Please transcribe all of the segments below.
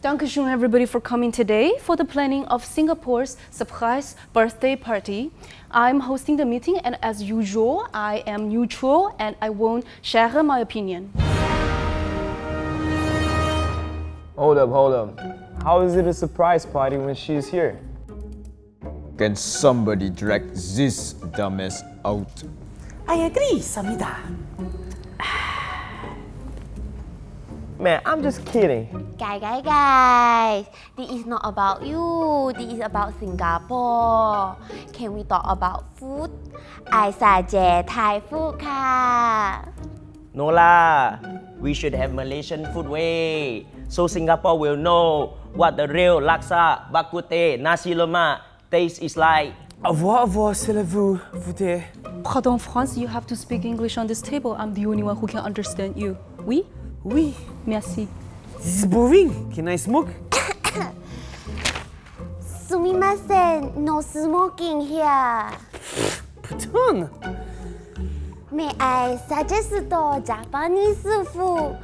Dankeschön everybody for coming today for the planning of Singapore's surprise birthday party. I'm hosting the meeting and as usual, I am neutral and I won't share my opinion. Hold up, hold up. How is it a surprise party when she's here? Can somebody drag this dumbass out? I agree, Samida. Man, I'm just kidding. Guys, guys, guys, this is not about you. This is about Singapore. Can we talk about food? I suggest Thai food ค่ะ No lah. We should have Malaysian food way. So Singapore will know what the real laksa, bak kut teh, nasi lemak taste is like. Avoir, avoir, c'est la vous, vous t'es. Pardon France, you have to speak English on this table. I'm the only one who can understand you. Oui? Oui, Merci. This is boring. Can I smoke? Sumimasen, no smoking here. Put on. May I suggest Japanese food?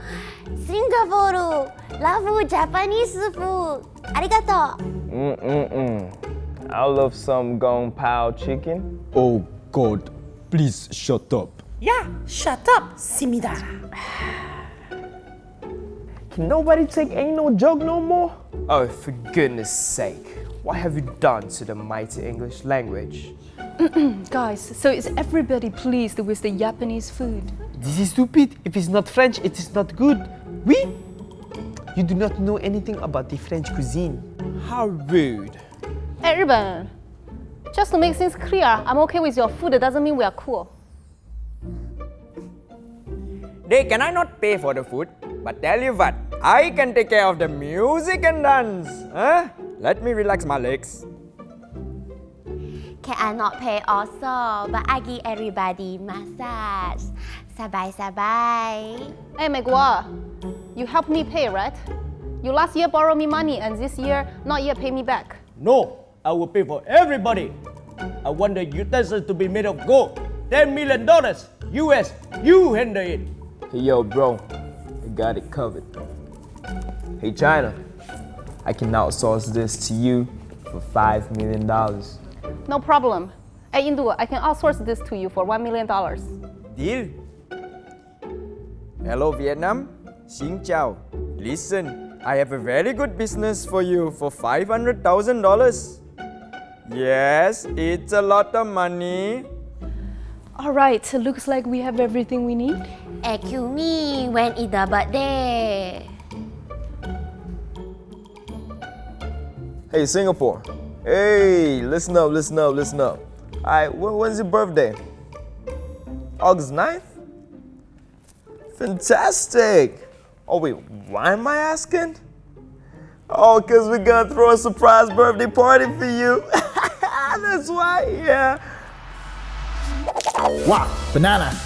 Singapore, love Japanese food. Arigato. Mm-mm-mm. I love some gong pao chicken. Oh, God. Please shut up. Yeah, shut up, Simidara. Can nobody take ain't no joke no more? Oh, for goodness sake. What have you done to the mighty English language? Guys, so is everybody pleased with the Japanese food? This is stupid. If it's not French, it is not good. Oui? You do not know anything about the French cuisine. How rude. Hey, 日本 just to make things clear, I'm okay with your food. It doesn't mean we are cool. They cannot not pay for the food, but tell you what, I can take care of the music and dance. Huh? Let me relax my legs. Can I not pay also? But I give everybody massage. Sabai sabai. Hey, Megua, you helped me pay, right? You last year borrowed me money and this year not yet pay me back. No, I will pay for everybody. I want the utensils to be made of gold. $10 million. US, you handle it. Hey, yo, bro, I got it covered. Hey, China. I can outsource this to you for $5 million. No problem. Hey, Indu, I can outsource this to you for $1 million. Deal? Hello, Vietnam. Xin chào. Listen, I have a very good business for you for $500,000. Yes, it's a lot of money. All right, looks like we have everything we need. Excuse me when is the birthday Hey, Singapore. Hey, listen up, listen up, listen up. All right, when, when's your birthday? August 9th? Fantastic. Oh, wait, why am I asking? Oh, because we're going to throw a surprise birthday party for you. That's why, yeah. Wow, banana.